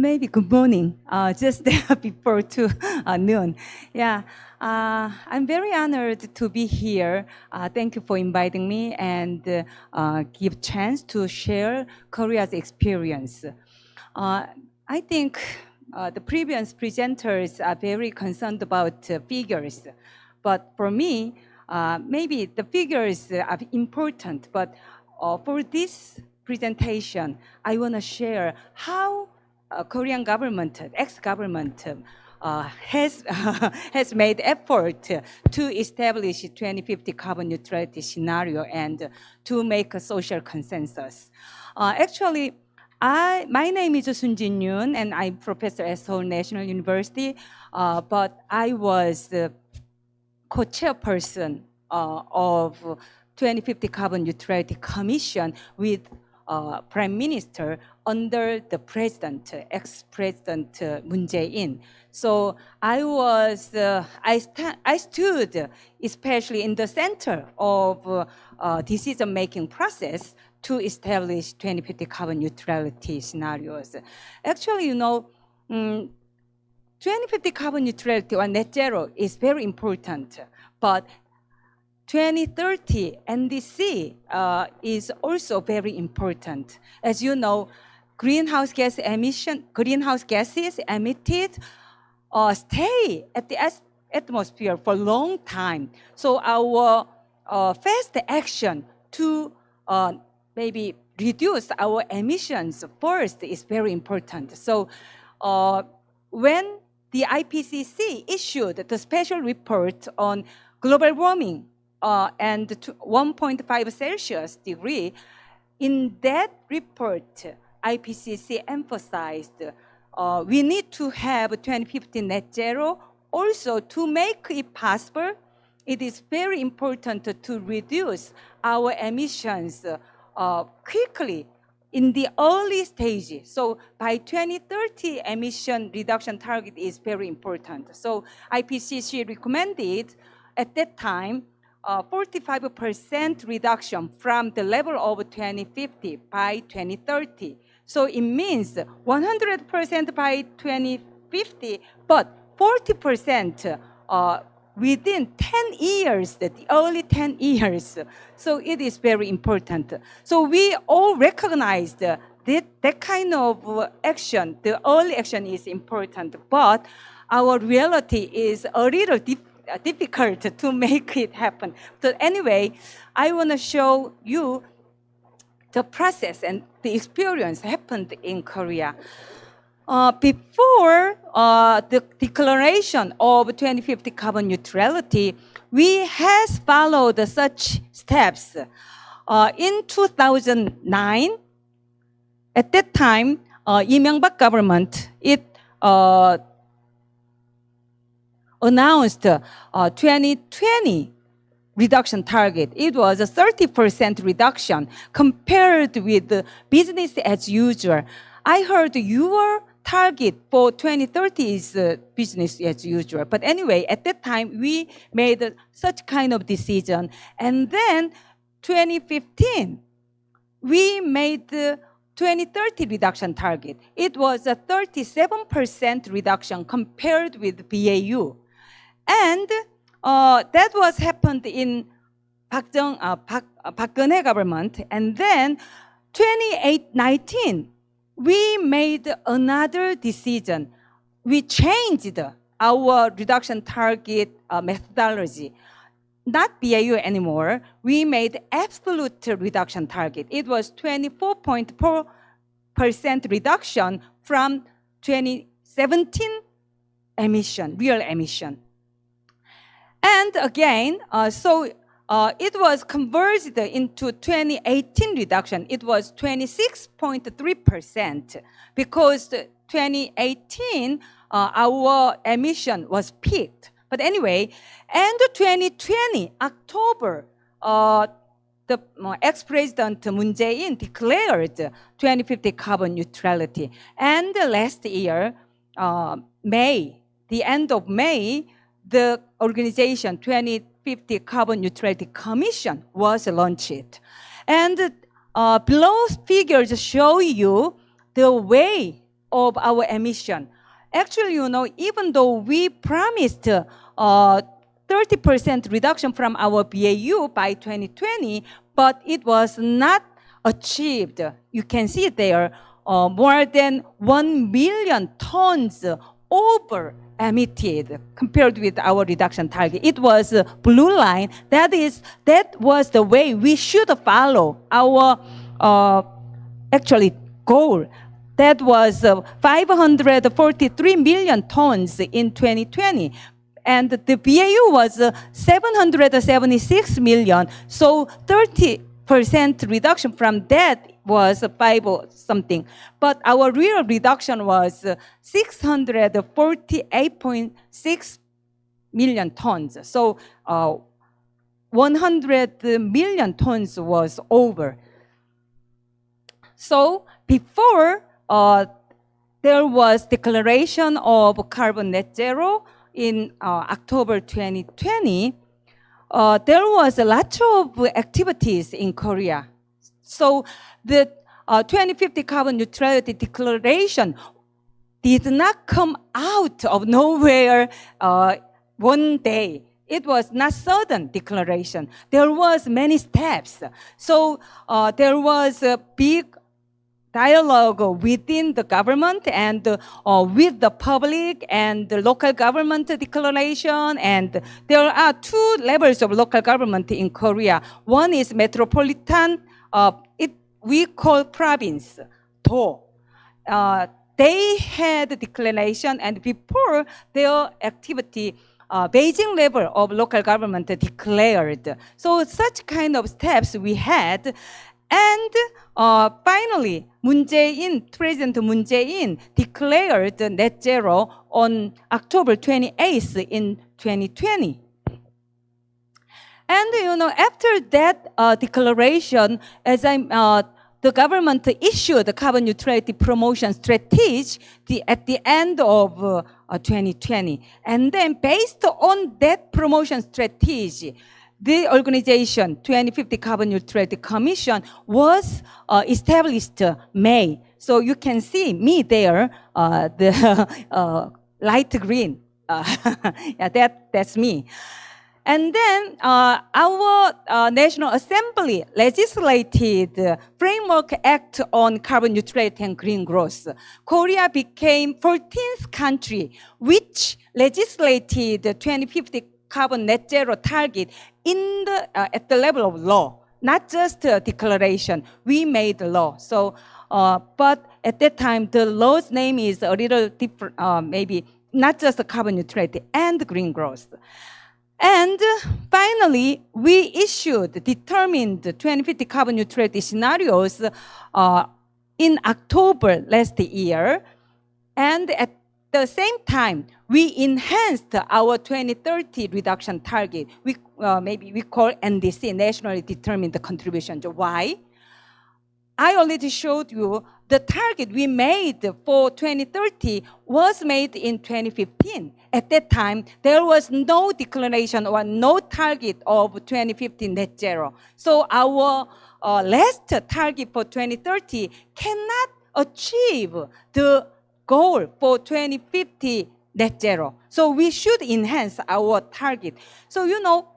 maybe good morning, uh, just before two uh, noon. Yeah, uh, I'm very honored to be here. Uh, thank you for inviting me and uh, give chance to share Korea's experience. Uh, I think the previous presenters are very concerned about figures, but for me, maybe the figures are important, but for this presentation, I want to share how uh, Korean government, ex-government, uh, has has made effort to establish 2050 carbon neutrality scenario and to make a social consensus. Uh, actually, I, my name is Sun Jin Yoon, and I'm professor at Seoul National University. Uh, but I was co-chairperson uh, of 2050 Carbon Neutrality Commission with uh, Prime Minister under the President, ex-President Moon Jae-in. So I was, uh, I, I stood especially in the center of uh, decision-making process to establish 2050 carbon neutrality scenarios. Actually, you know, um, 2050 carbon neutrality or net zero is very important, but 2030 NDC uh, is also very important. As you know, greenhouse gas emission, greenhouse gases emitted uh, stay at the atmosphere for a long time. So our uh, action to uh, maybe reduce our emissions first is very important. So uh, when the IPCC issued the special report on global warming uh, and 1.5 Celsius degree, in that report, IPCC emphasized uh, we need to have 2050 net zero. Also, to make it possible, it is very important to reduce our emissions uh, quickly in the early stage. So by 2030, emission reduction target is very important. So IPCC recommended at that time 45% uh, reduction from the level of 2050 by 2030. So it means 100% by 2050, but 40% uh, within 10 years, the early 10 years. So it is very important. So we all recognize that that kind of action, the early action is important, but our reality is a little dif difficult to make it happen. So anyway, I want to show you the process and the experience happened in Korea. Uh, before uh, the declaration of 2050 carbon neutrality, we has followed such steps. Uh, in 2009, at that time, uh, Myung-bak government, it uh, announced uh, 2020 reduction target. It was a 30% reduction compared with business as usual. I heard your target for 2030 is uh, business as usual. But anyway, at that time, we made uh, such kind of decision. And then 2015, we made the 2030 reduction target. It was a 37% reduction compared with BAU. And uh, that was happened in Park Jung, uh, Park, uh, Park Geun-hye government. And then 2019, we made another decision. We changed our reduction target uh, methodology. Not BAU anymore. We made absolute reduction target. It was 24.4% reduction from 2017 emission, real emission. And again, uh, so uh, it was converted into 2018 reduction. It was 26.3% because 2018, uh, our emission was peaked. But anyway, and 2020, October, uh, the uh, ex-president Moon Jae-in declared 2050 carbon neutrality. And last year, uh, May, the end of May, the organization 2050 Carbon Neutrality Commission was launched. And uh, below figures show you the way of our emission. Actually, you know, even though we promised uh, 30% reduction from our BAU by 2020, but it was not achieved. You can see there, uh, more than 1 million tons over emitted compared with our reduction target. It was blue line. That is, that was the way we should follow our uh, actually goal. That was uh, 543 million tons in 2020. And the BAU was uh, 776 million. So 30% reduction from that was five or something. But our real reduction was 648.6 million tons. So uh, 100 million tons was over. So before uh, there was declaration of carbon net zero in uh, October 2020, uh, there was a lot of activities in Korea. So the uh, 2050 carbon neutrality declaration did not come out of nowhere uh, one day. It was not sudden declaration. There was many steps. So uh, there was a big dialogue within the government and uh, with the public and the local government declaration. And there are two levels of local government in Korea. One is metropolitan, uh, it, we call province, Do. Uh, they had declaration and before their activity, uh, basic level of local government declared. So such kind of steps we had. And uh, finally, Moon Jae-in, President Moon Jae-in declared net zero on October 28th in 2020. And you know, after that uh, declaration, as I, uh, the government issued the carbon neutrality promotion strategy the, at the end of uh, 2020. And then based on that promotion strategy, the organization 2050 Carbon Neutrality Commission was uh, established May. So you can see me there, uh, the uh, light green. Uh, yeah, that, that's me. And then uh, our uh, National Assembly legislated Framework Act on Carbon Neutrality and Green Growth. Korea became 14th country which legislated 2050 carbon net zero target in the, uh, at the level of law, not just a declaration. We made the law. So, uh, but at that time, the law's name is a little different, uh, maybe not just carbon neutrality and green growth. And finally, we issued determined 2050 carbon neutrality scenarios uh, in October last year. And at the same time, we enhanced our 2030 reduction target. We, uh, maybe we call NDC, Nationally Determined Contribution. Why? I already showed you the target we made for 2030 was made in 2015. At that time, there was no declaration or no target of 2015 net zero. So our uh, last target for 2030 cannot achieve the goal for 2050 net zero. So we should enhance our target. So, you know,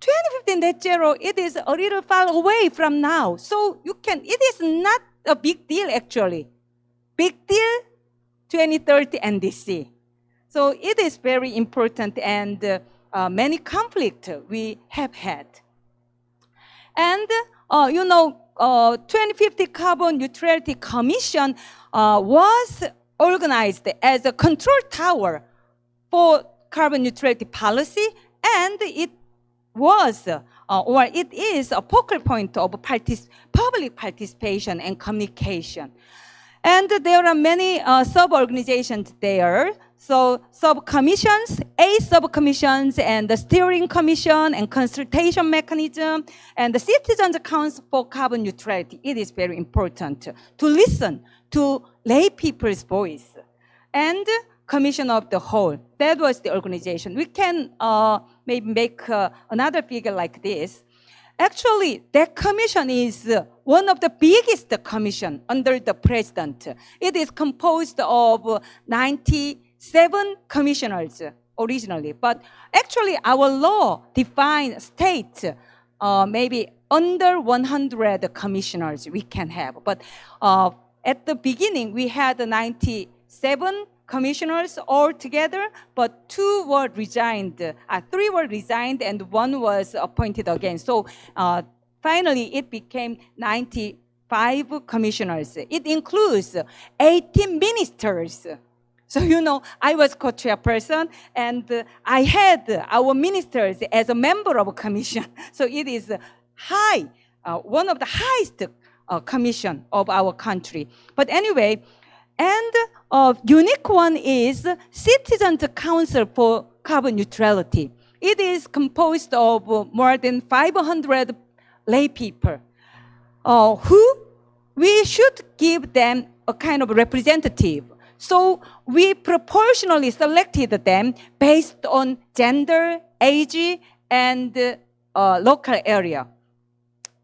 2050 net zero, it is a little far away from now. So you can, it is not a big deal actually. Big deal, 2030 NDC. So it is very important and uh, uh, many conflict we have had. And, uh, you know, uh, 2050 Carbon Neutrality Commission uh, was organized as a control tower for carbon neutrality policy, and it was uh, or it is a focal point of partic public participation and communication. And there are many uh, sub-organizations there. So sub-commissions, A sub-commissions, and the steering commission, and consultation mechanism, and the Citizens Council for Carbon Neutrality. It is very important to listen to lay people's voice. And commission of the whole, that was the organization. We can uh, maybe make uh, another figure like this. Actually, that commission is one of the biggest commission under the president. It is composed of 97 commissioners originally, but actually our law defines state uh, maybe under 100 commissioners we can have. But uh, at the beginning, we had 97 commissioners all together, but two were resigned, uh, three were resigned, and one was appointed again. So uh, finally, it became 95 commissioners. It includes 18 ministers. So, you know, I was co-chairperson and uh, I had our ministers as a member of a commission. So it is high, uh, one of the highest uh, commission of our country. But anyway, and uh, unique one is Citizens Council for Carbon Neutrality. It is composed of more than 500 lay people uh, who we should give them a kind of representative. So we proportionally selected them based on gender, age, and uh, local area.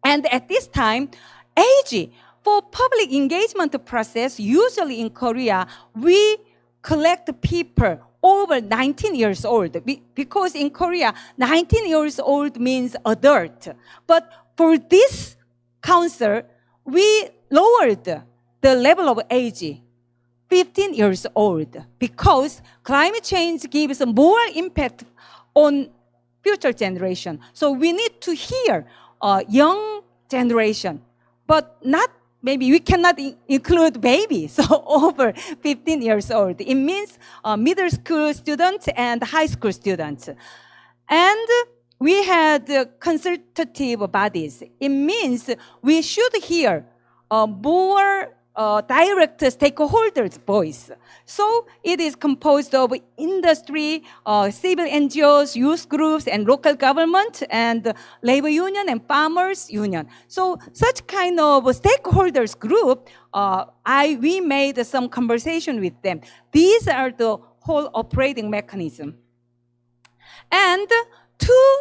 And at this time, age for public engagement process, usually in Korea, we collect people over 19 years old because in Korea, 19 years old means adult. But for this council, we lowered the level of age 15 years old because climate change gives more impact on future generation. So we need to hear uh, young generation, but not maybe we cannot include babies, so over 15 years old. It means uh, middle school students and high school students. And we had uh, consultative bodies. It means we should hear uh, more uh, direct stakeholders' voice. So it is composed of industry, uh, civil NGOs, youth groups, and local government, and labor union and farmers union. So such kind of stakeholders group, uh, I we made some conversation with them. These are the whole operating mechanism. And two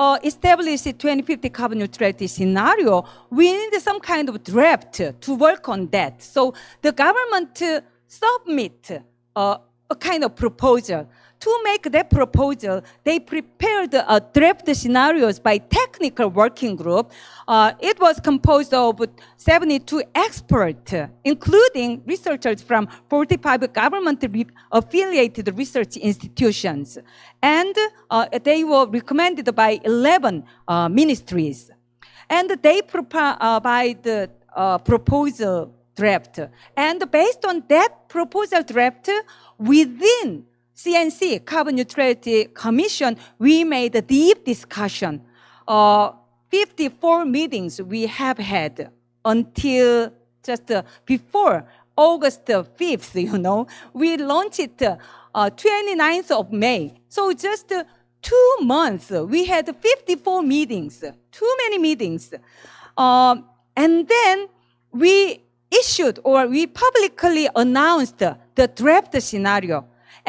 uh, establish a 2050 carbon neutrality scenario, we need some kind of draft to work on that. So the government submit uh, a kind of proposal to make that proposal, they prepared a draft scenarios by technical working group. Uh, it was composed of 72 experts, including researchers from 45 government-affiliated research institutions. And uh, they were recommended by 11 uh, ministries. And they provide the uh, proposal draft. And based on that proposal draft, within CNC, Carbon Neutrality Commission, we made a deep discussion. Uh, 54 meetings we have had until just uh, before August 5th, you know. We launched it uh, 29th of May. So just uh, two months, we had 54 meetings, too many meetings. Um, and then we issued or we publicly announced the draft scenario.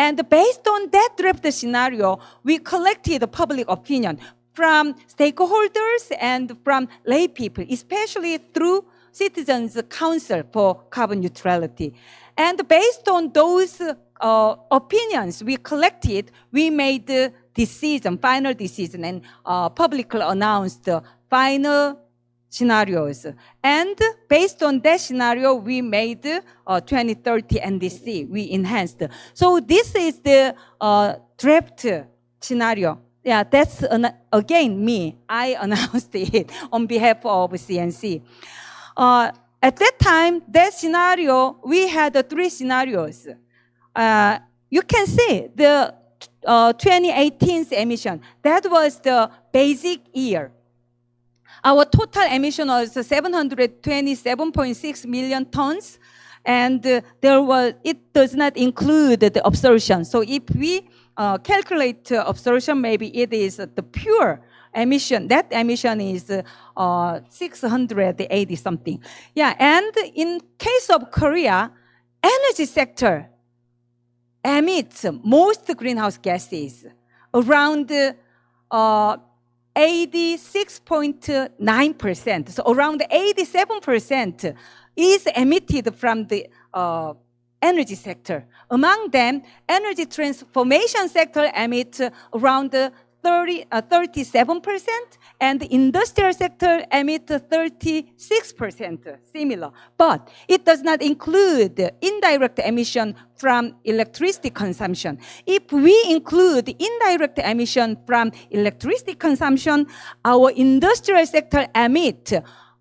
And based on that draft scenario, we collected public opinion from stakeholders and from lay people, especially through Citizens Council for Carbon Neutrality. And based on those uh, opinions we collected, we made the decision, final decision, and uh, publicly announced the final scenarios. And based on that scenario, we made uh, 2030 NDC, we enhanced. So this is the uh, draft scenario. Yeah, that's an, again me. I announced it on behalf of CNC. Uh, at that time, that scenario, we had uh, three scenarios. Uh, you can see the uh, 2018's emission. That was the basic year. Our total emission was 727.6 million tons, and uh, there was it does not include the absorption. So if we uh, calculate uh, absorption, maybe it is the pure emission. That emission is uh, 680 something. Yeah, and in case of Korea, energy sector emits most greenhouse gases, around uh, 86.9%. So around 87% is emitted from the uh, energy sector. Among them, energy transformation sector emits around 30, uh, 37%, and the industrial sector emit 36%, similar. But it does not include indirect emission from electricity consumption. If we include indirect emission from electricity consumption, our industrial sector emit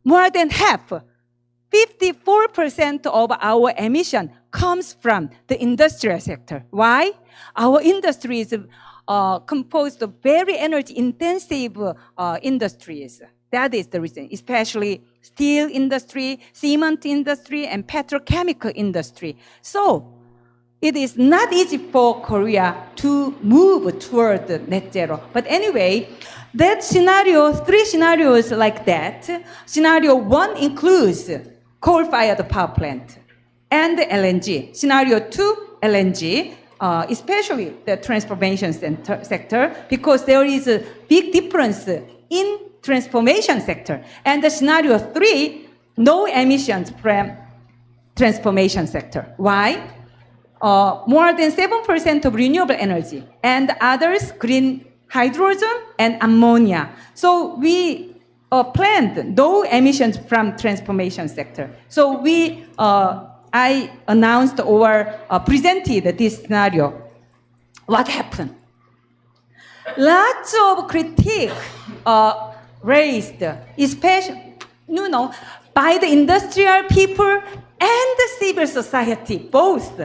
more than half, 54% of our emission comes from the industrial sector. Why? Our industry is uh, composed of very energy intensive uh, industries. That is the reason, especially steel industry, cement industry, and petrochemical industry. So it is not easy for Korea to move toward net zero. But anyway, that scenario, three scenarios like that, scenario one includes coal-fired power plant and LNG. Scenario two, LNG uh, especially the transformation sector, because there is a big difference in transformation sector. And the scenario three, no emissions from transformation sector. Why? Uh, more than 7% of renewable energy and others green hydrogen and ammonia. So we uh, planned no emissions from transformation sector. So we uh, I announced or uh, presented this scenario, what happened? Lots of critique uh, raised, especially, you know, by the industrial people and the civil society, both.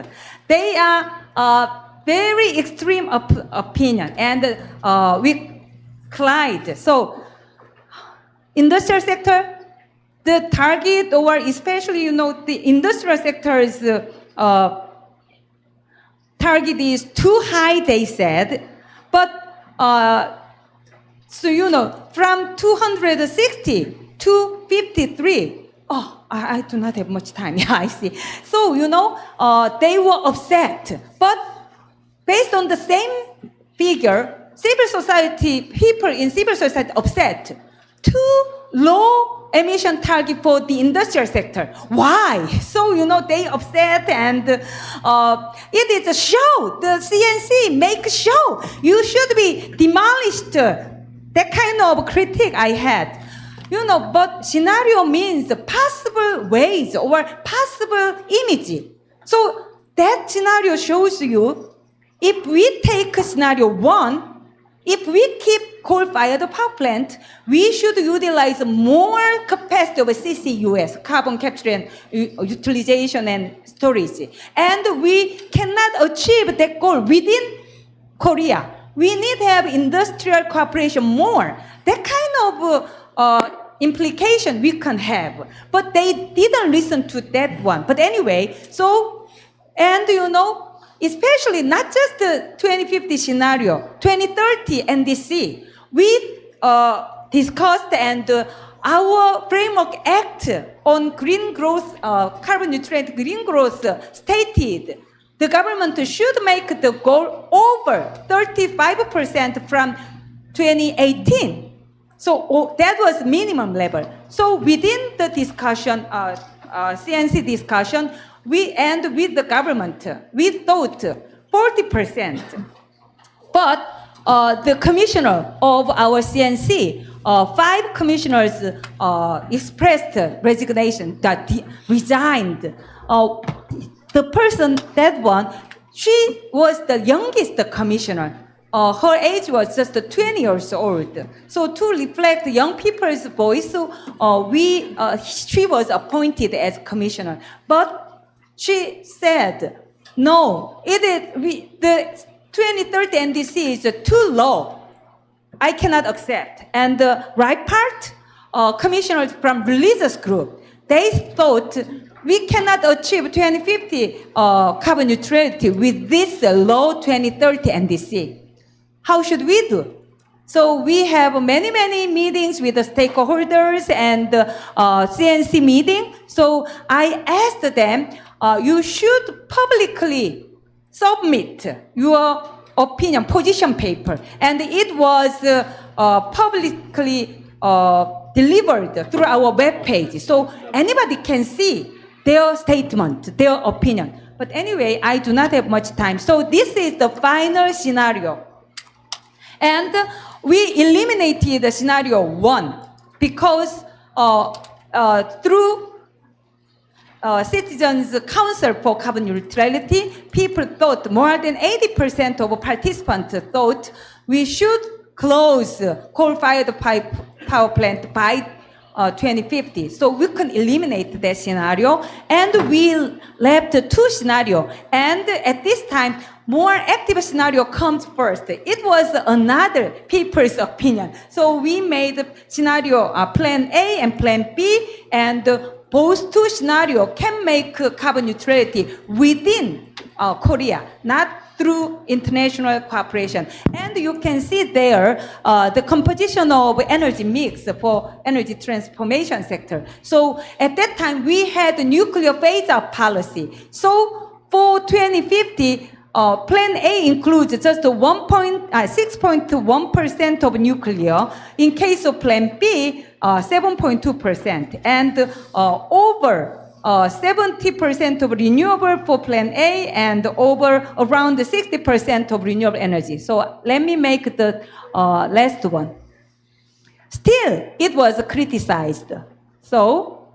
They are uh, very extreme op opinion, and uh, we collide. So, industrial sector the target or especially, you know, the industrial sector's uh, target is too high, they said. But, uh, so, you know, from 260 to 53, oh, I, I, do not have much time. Yeah, I see. So, you know, uh, they were upset. But based on the same figure, civil society, people in civil society upset. Too low emission target for the industrial sector. Why? So, you know, they upset and uh, it is a show. The CNC make a show. You should be demolished. That kind of critique I had. You know, but scenario means possible ways or possible image. So that scenario shows you if we take scenario one, if we keep coal-fired power plant, we should utilize more capacity of CCUS, carbon capture and utilization and storage. And we cannot achieve that goal within Korea. We need to have industrial cooperation more. That kind of uh, implication we can have. But they didn't listen to that one. But anyway, so, and you know, especially not just the 2050 scenario, 2030 NDC, we uh, discussed and uh, our framework act on green growth, uh, carbon neutral green growth stated the government should make the goal over 35% from 2018. So oh, that was minimum level. So within the discussion, CNC uh, uh, discussion, we end with the government. We thought 40%. But the commissioner of our CNC, uh, five commissioners uh, expressed resignation, that resigned. Uh, the person, that one, she was the youngest commissioner. Uh, her age was just 20 years old. So to reflect young people's voice, uh, we, uh, she was appointed as commissioner. But she said, no, it is, we, the 2030 NDC is too low. I cannot accept. And the right part, uh, commissioners from religious group, they thought we cannot achieve 2050 uh, carbon neutrality with this low 2030 NDC. How should we do? So we have many, many meetings with the stakeholders and uh, CNC meeting. So I asked them, uh, you should publicly submit your opinion position paper, and it was uh, uh, publicly uh, delivered through our web page, so anybody can see their statement, their opinion. But anyway, I do not have much time, so this is the final scenario. And we eliminated the scenario one because uh, uh, through uh, Citizens Council for Carbon Neutrality, people thought more than 80% of participants thought we should close coal-fired pipe power plant by uh, 2050. So we can eliminate that scenario, and we left two scenario. And at this time, more active scenario comes first. It was another people's opinion. So we made scenario uh, plan A and plan B, and uh, both two scenario can make carbon neutrality within uh, Korea, not through international cooperation. And you can see there uh, the composition of energy mix for energy transformation sector. So at that time, we had a nuclear phase-out policy. So for 2050, uh, Plan A includes just 6.1% of nuclear. In case of Plan B, 7.2%. And uh, over uh, 70% of renewable for Plan A and over around 60% of renewable energy. So let me make the uh, last one. Still, it was criticized. So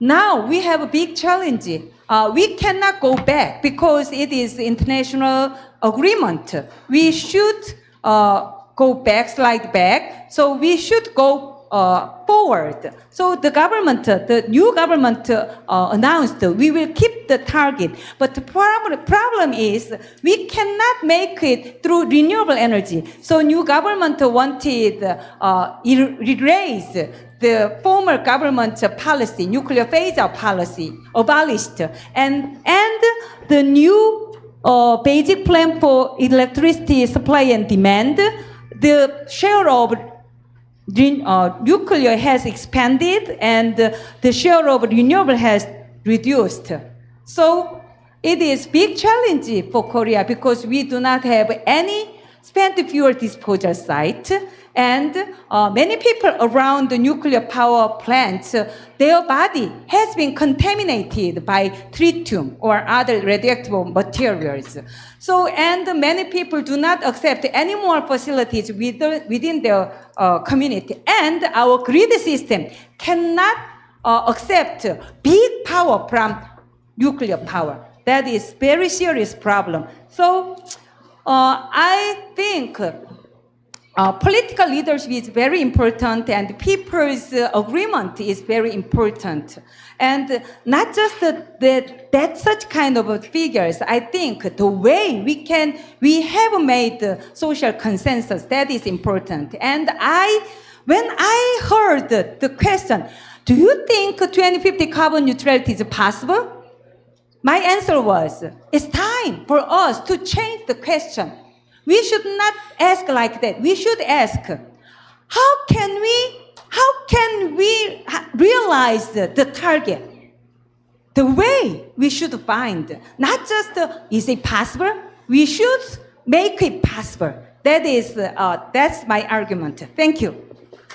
now we have a big challenge. Uh, we cannot go back because it is international agreement. We should uh, go back, slide back. So we should go uh, forward. So the government, the new government uh, announced we will keep the target. But the problem, problem is we cannot make it through renewable energy. So new government wanted uh, erase the former government policy, nuclear phase-out policy, abolished, and and the new uh, basic plan for electricity supply and demand, the share of uh, nuclear has expanded and uh, the share of renewable has reduced. So it is big challenge for Korea because we do not have any spent fuel disposal site and uh, many people around the nuclear power plants, uh, their body has been contaminated by tritium or other radioactive materials. So, and many people do not accept any more facilities within, within their uh, community. And our grid system cannot uh, accept big power from nuclear power. That is very serious problem. So, uh, I think uh, political leadership is very important and people's uh, agreement is very important. And not just that, that, such kind of figures, I think the way we can, we have made social consensus, that is important. And I, when I heard the question, do you think 2050 carbon neutrality is possible? My answer was, it's time for us to change the question. We should not ask like that. We should ask, how can we, how can we realize the target? The way we should find, not just uh, is it possible, we should make it possible. That is, uh, that's my argument. Thank you.